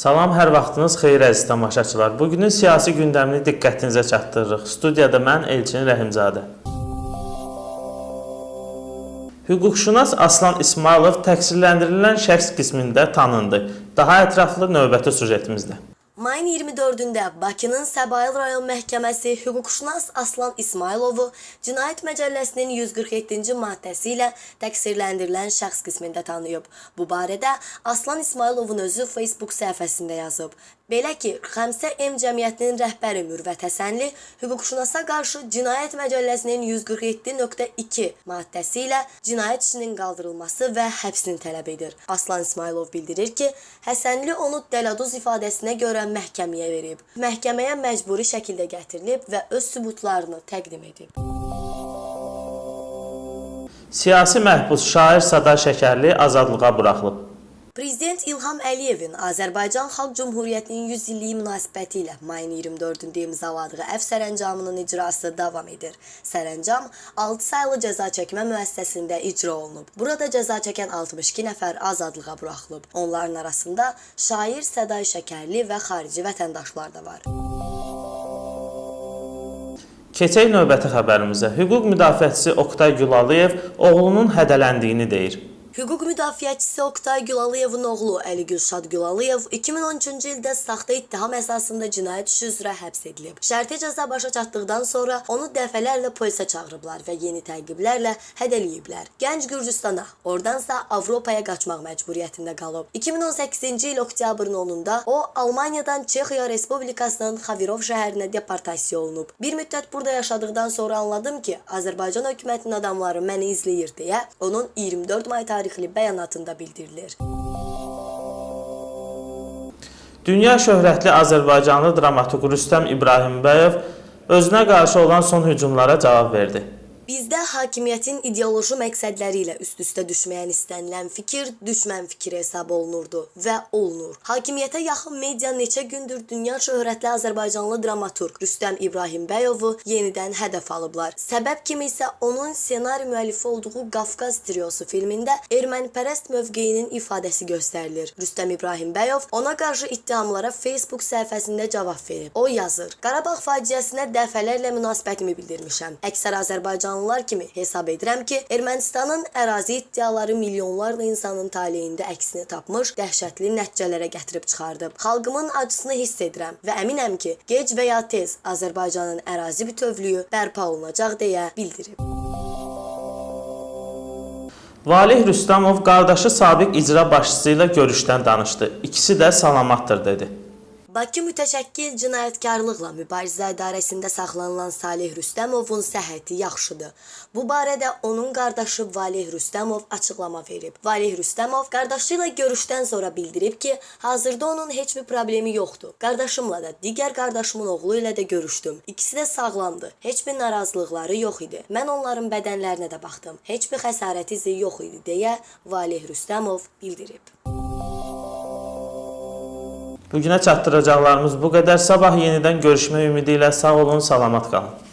Salam, hər vaxtınız xeyir əziz tamaşaçılar. Bugünün siyasi gündəmini diqqətinizə çatdırırıq. Studiyada mən Elçin Rəhimzadə. Hüquqşünas Aslan İsmailov təqsirləndirilən şəxs qismində tanındı. Daha ətraflı növbəti sujetimizdə. Mayın 24-də Bakının Səbail rayon məhkəməsi hüquqşünas Aslan İsmailovu Cinayət Məcəlləsinin 147-ci maddəsi ilə təqsirləndirilən şəxs qismində tanıyıb. Bu barədə Aslan İsmailovun özü Facebook səhifəsində yazıb. Belə ki, Xəmsə M cəmiyyətinin rəhbəri Mürvət Həsənli hüquqşünasa qarşı Cinayət Məcəlləsinin 147.2 maddəsi ilə cinayət işinin qaldırılması və həbsini tələb edir. Aslan İsmailov bildirir ki, Həsənli onu dələduz ifadəsinə görə məhkəməyə verib. Məhkəməyə məcburi şəkildə gətirilib və öz sübutlarını təqdim edib. Siyasi məhbus şair Sada Şəkərli azadlığa buraxılıb. Prezident İlham Əliyevin Azərbaycan Xalq Cümhuriyyətinin 100 illiyi münasibəti ilə mayın 24-də imzaladığı əf sərəncamının icrası davam edir. Sərəncam 6 saylı cəza çəkmə müəssisəsində icra olunub. Burada cəza çəkən 62 nəfər azadlığa buraxılıb. Onların arasında şair Səday Şəkərli və xarici vətəndaşlar da var. Keçək növbəti xəbərimizə. Hüquq müdafiəçisi Oqtay Gülalıyev oğlunun hədələndiyini deyir. Hüquq müdafiəçisi Oqtay Gülalıyevin oğlu Əli Gülşad Gülalıyev 2013-cü ildə saxta ittiham əsasında cinayət işi üzrə həbs edilib. Şərti cəza başa çatdıqdan sonra onu dəfələrlə polisə çağırıblar və yeni təqiblərlə hədələyiblər. Gənc Gürcüstana, oradansa Avropaya qaçmaq məcburiyyətində qalıb. 2018-ci il oktyabrın 10-da o Almaniyadan Çexiya Respublikasının Xavirov şəhərinə deportasiya olunub. Bir müddət burada yaşadıqdan sonra anladım ki, Azərbaycan hökumətinin adamları məni izləyir deyə onun 24 may tarixli bəyanatında bildirilir. Dünya şöhrətli Azərbaycanlı dramaturq Rüstəm İbrahimbəyov özünə qarşı olan son hücumlara cavab verdi. Bizdə hakimiyyətin ideoloji məqsədləri ilə üst-üstə düşməyən istənilən fikir düşmən fikri hesab olunurdu və olunur. Hakimiyyətə yaxın media neçə gündür dünya şöhrətli Azərbaycanlı dramaturq Rüstəm İbrahimbəyovu yenidən hədəf alıblar. Səbəb kimi isə onun ssenari müəllifi olduğu Qafqaz triosu filmində ermənipərəst mövqeyinin ifadəsi göstərilir. Rüstəm İbrahimbəyov ona qarşı ittihamlara Facebook səhifəsində cavab verib. O yazır: Qarabağ faciəsinə dəfələrlə münasibətimi bildirmişəm. Əksər Azərbaycanlı insanlar kimi hesab edirəm ki, Ermənistanın ərazi iddiaları milyonlarla insanın taleyində əksini tapmış, dəhşətli nəticələrə gətirib çıxardıb. Xalqımın acısını hiss edirəm və əminəm ki, gec və ya tez Azərbaycanın ərazi bütövlüyü bərpa olunacaq deyə bildirib. Valih Rüstəmov qardaşı sabiq icra başçısı ilə görüşdən danışdı. İkisi də salamatdır dedi. Bakı Mütəşəkkil Cinayətkarlıqla Mübarizə İdarəsində saxlanılan Salih Rüstəmovun səhhəti yaxşıdır. Bu barədə onun qardaşı Valih Rüstəmov açıqlama verib. Valih Rüstəmov qardaşı ilə görüşdən sonra bildirib ki, hazırda onun heç bir problemi yoxdur. Qardaşımla da, digər qardaşımın oğlu ilə də görüşdüm. İkisi də sağlamdır. Heç bir narazılıqları yox idi. Mən onların bədənlərinə də baxdım. Heç bir xəsarət izi yox idi deyə Valih Rüstəmov bildirib. Bugünə çatdıracaqlarımız bu qədər. Sabah yenidən görüşmək ümidi ilə sağ olun, salamat qalın.